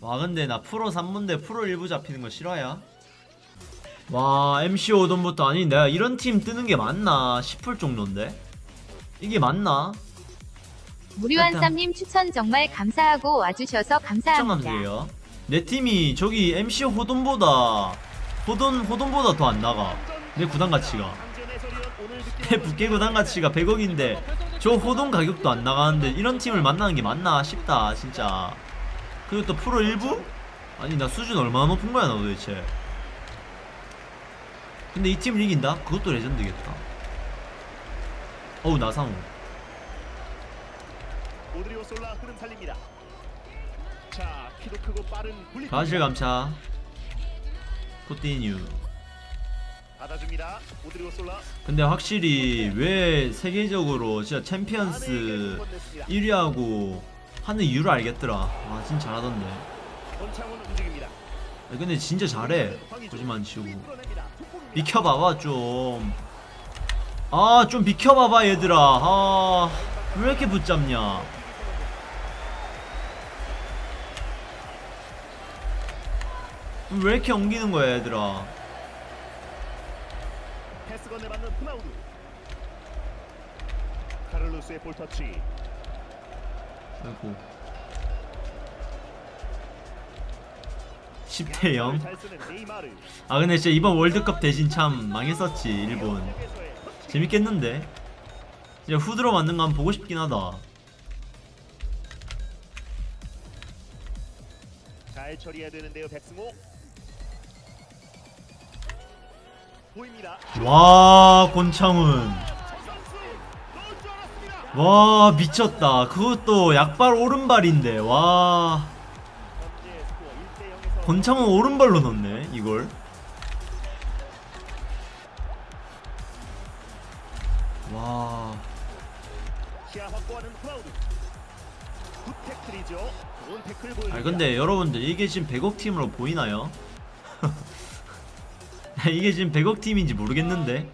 와 근데 나 프로 3문대 프로 1부 잡히는 거 싫어야? 와 MC 오돈부터 아니 내가 이런 팀 뜨는 게 맞나 싶을 정도인데 이게 맞나? 무료한 일단- 쌈님 추천 정말 감사하고 와주셔서 감사합니다. 시청감사해요 내 팀이 저기 MC 호돈보다 호돈 호돈보다 더 안 나가 내 구단 가치가 내 부캐 구단 가치가 100억인데 저 호돈 가격도 안 나가는데 이런 팀을 만나는 게 맞나 싶다 진짜 그리고 또 프로 1부? 아니 나 수준 얼마나 높은 거야 나 도대체 근데 이 팀을 이긴다? 그것도 레전드겠다 어우 나상우 오드리오 솔라 흐름 살립니다. 자, 키도 크고 빠른 굴리. 가실 감차 코티뉴 받아줍니다. 오드리오 솔라. 근데 확실히 왜 세계적으로 진짜 챔피언스 1위하고 하는 이유를 알겠더라. 와 진짜 잘하던데. 야, 근데 진짜 잘해. 거짓말 안 치고. 비켜봐봐 좀. 아 좀 비켜봐봐 얘들아. 아 왜 이렇게 붙잡냐. 왜 이렇게 옮기는 거야 얘들아. 패스 건네받는 후나우두. 카를로스의 볼 터치. 아이고 10대 0잘 쓰는 네이마르. 아 근데 진짜 이번 월드컵 대신 참 망했었지 일본. 재밌겠는데 진짜 후드로 만든 거 한번 보고 싶긴 하다 잘 처리해야 되는데요, 백승호. 보입니다. 와 권창훈 와 미쳤다. 그것도 약발 오른발인데 와. 현재 스코어 1대 0에서 권창훈 오른발로 넣네 이걸. 와. 아 근데 여러분들 이게 지금 100억 팀으로 보이나요? 이게 지금 100억 팀인지 모르겠는데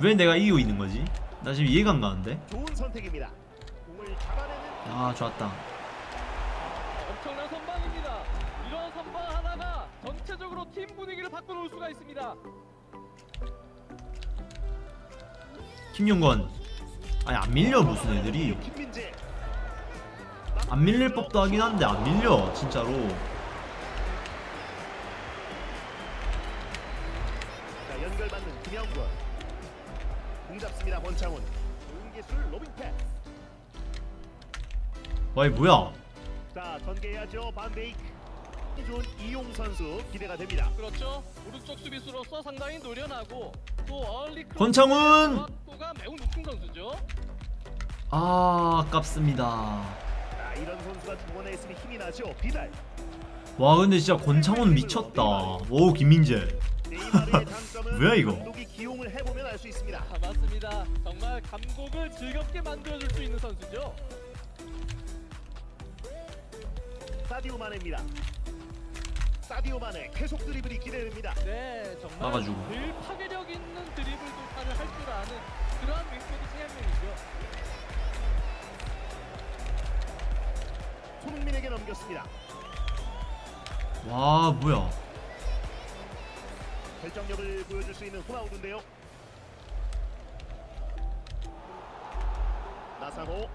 왜 내가 이기고 있는 거지? 나 지금 이해가 안 가는데 좋은 선택입니다. 공을 잡아내는 아 좋았다 엄청난 선방입니다. 이런 선방 하나가 전체적으로 팀 분위기를 바꿔놓을 수가 있습니다. 김용건 아니 안 밀려 무슨 애들이 김민재. 안 밀릴 법도 하긴 한데 안 밀려 진짜로 자, 연결받는 김영권. 공 잡습니다. 권창훈. 좋은 기술 로빙 패스. 와이 뭐야 자, 전개해야죠. 반베이크. 좋은 이용 선수 기대가 됩니다. 그렇죠. 오른쪽 수비수로서 상당히 노련하고 또 얼리 권창훈! 정확도가 매우 높은 선수죠. 아 아깝습니다 자, 이런 선수가 중원에 있으면 힘이 나죠. 비달. 와 근데 진짜 권창훈 미쳤다 오 김민재 뭐야, 이거? 기용을 해보면 알 수 있습니다. 아, 맞습니다. 정말 감독을 즐겁게 만들어줄 수 있는 선수죠. 사디오 마네입니다. 사디오 마네 계속 드리블이 기대됩니다. 네, 정말 나가지고. 늘 파괴력 있는 드리블 돌파를 할 줄 아는 그러한 윙백이 중한 명이죠. 손흥민에게 넘겼습니다. 와 뭐야 결정력을 보여줄 수 있는 호나우드인데요. 나상호,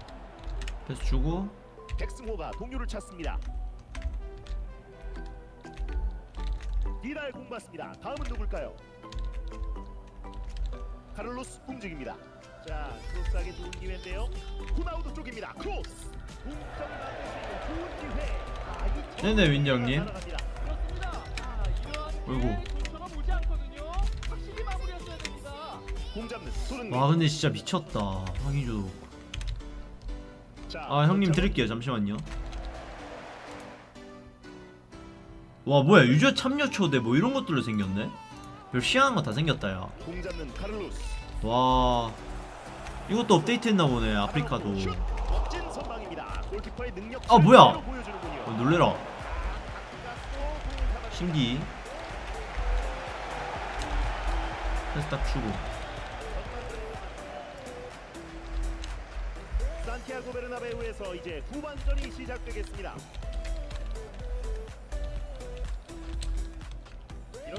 패스 주고 백승호가 동료를 찾습니다. 디달 공 받습니다. 다음은 누굴까요? 카를로스 움직입니다. 자, 크로스하기 좋은 기회인데요. 호나우두 쪽입니다. 크로스. 동점을 만들 수 있는 좋은 기회. 아, 이 네네, 윈디 형님. 어이구. 와 근데 진짜 미쳤다. 황희주. 자, 아 형님. 드릴게요. 잠시만요. 와 뭐야 user 참여 초대 뭐 이런 것들로 생겼네? 별 희한한 거 다 생겼다. 야와. 이것도 업데이트 했나 보네 아프리카도. 아, 뭐야? 어, 놀래라. 신기. 패스 딱 주고 산티아고 베르나베우에서 이제 후반전이 시작되겠습니다.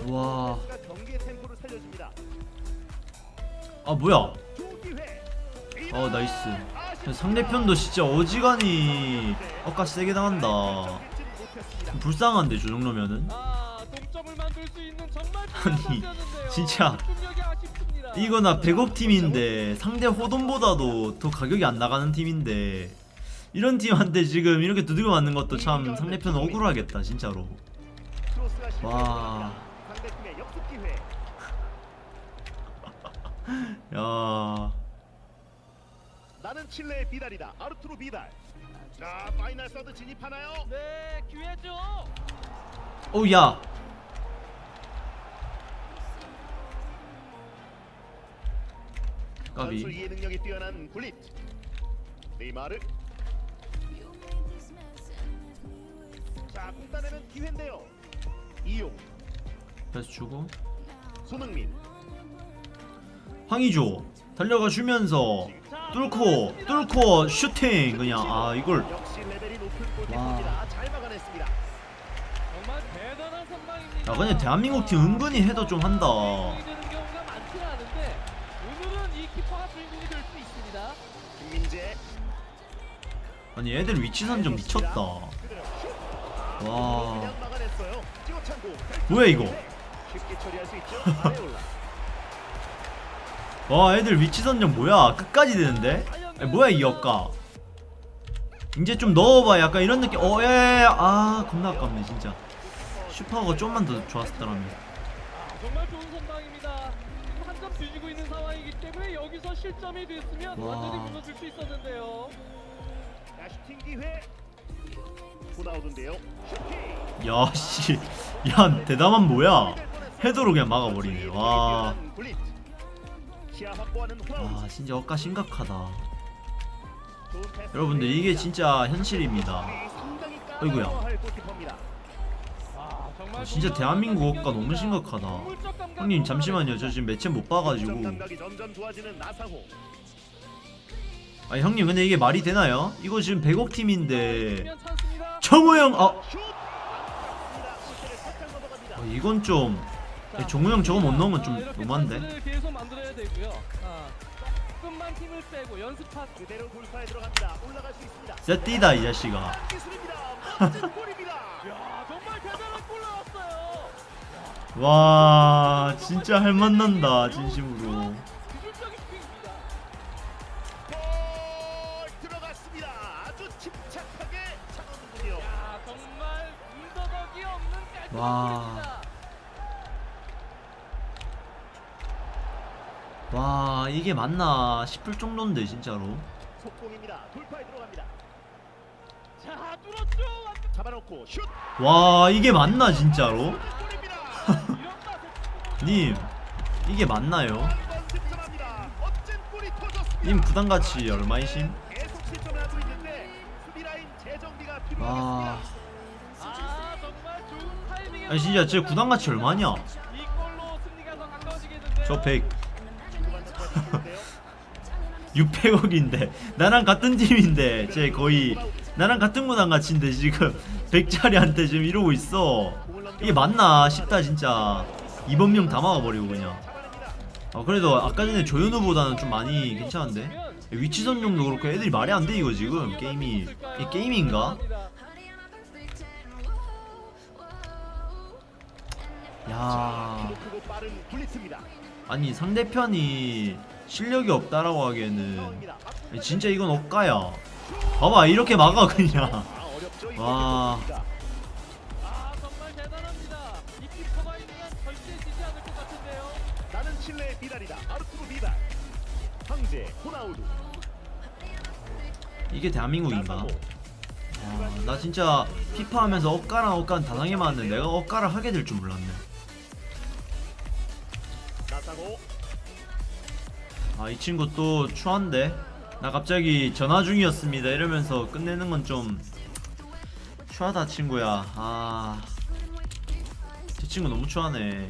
와. 경기의 템포를 살려줍니다. 아 뭐야. 어 nice 상대편도 진짜 어지간히 엇가 세게 당한다 좀 불쌍한데 저 정도면은 아, 아니. 진짜. 집중력이 아쉽습니다. 이거 나 100억 팀인데 상대 호돈보다도 더 가격이 안 나가는 팀인데 이런 팀한테 지금 이렇게 두들겨 맞는 것도 참 상대편 억울하겠다 진짜로 와. 야 나는 칠레의 비달이다. 아르투로 비달. 자, final third 진입하나요? 네, 기회죠. 오 야 선수 이해 능력이 뛰어난 굴릿. 네이마르. 자, 공 따내는 기회인데요. 이용, 패스 주고 손흥민. 황의조 달려가 주면서 뚫고 뚫고 슈팅 그냥 아 이걸 선방입니다. 야 근데 대한민국 팀 은근히 해도 좀 한다 아니 애들 위치 선정 미쳤다. 와. 뭐야 이거. 와 애들 위치 선정 뭐야 끝까지 되는데 아니, 뭐야 이 역가 이제 좀 넣어봐 약간 이런 느낌 어예아 겁나 아깝네 진짜 슈퍼가 좀만 더 좋았더라면 아, 정말 좋은 선방입니다. 한 점 뒤지고 있는 상황이기 때문에 여기서 실점이 됐으면 와. 완전히 무너질 수 있었는데요. 자, 슈팅 기회. 슈팅. 야 씨 야 대담한 뭐야 헤더로 그냥 막아버리네 와. 아 진짜 억가 심각하다. 여러분들 이게 진짜 현실입니다 골키퍼입니다. 아, 진짜 대한민국 억가. 너무 심각하다 형님 잠시만요 저 지금 매체 못 봐가지고 아 형님 근데 이게 말이 되나요? 이거 지금 100억 팀인데. 정우영 아 넘어갑니다. 어, 이건 좀 자, 정우영 저거 못 넣으면 아, 좀 너무한데. 아. 진짜 뛰다 이 자식아. 야, 나왔어요. 와 진짜 할 만난다 진심으로 침착하게 차는군요. 야, 정말 문더덕이 없는 깔끔한 와. 골입니다. 와 이게 맞나 싶을 정도인데 진짜로 속공입니다. 돌파에 들어갑니다. 자, 뚫었죠. 잡아놓고 슛. 와 이게 맞나 진짜로. 님 이게 맞나요? 님 부담가치 얼마이심? 아, 아니 진짜 제 얼마냐? 승리가 더 가까워지겠는데요. 저 100, 주고받는 과정인데요. 600억인데 나랑 같은 팀인데 쟤 거의 나랑 같은 구단 가치인데 지금 100짜리한테 지금 이러고 있어 이게 맞나 싶다 진짜 이범용 다 막아버리고 그냥. 아 그래도 아까 전에 조현우보다는 좀 많이 괜찮은데 위치 선정도 그렇고 애들이 말이 안 돼 이거 지금 게임이 이 게임인가? 야. 아니 상대편이 실력이 없다라고 하기에는. 진짜 이건 억가야 봐봐 이렇게 막아 그냥 아, 와. 아, 칠레의 비달이다. 비달. 황제 호나우두. 이게 대한민국인가? 아, 나 진짜 피파 하면서 억가랑 억간 다 당해봤는데 내가 억가를 하게 될 줄 몰랐네. 아 이 친구 또 추한데? 나 갑자기 전화 중이었습니다. 이러면서 끝내는 건 좀 추하다 친구야. 아저 친구 너무 추하네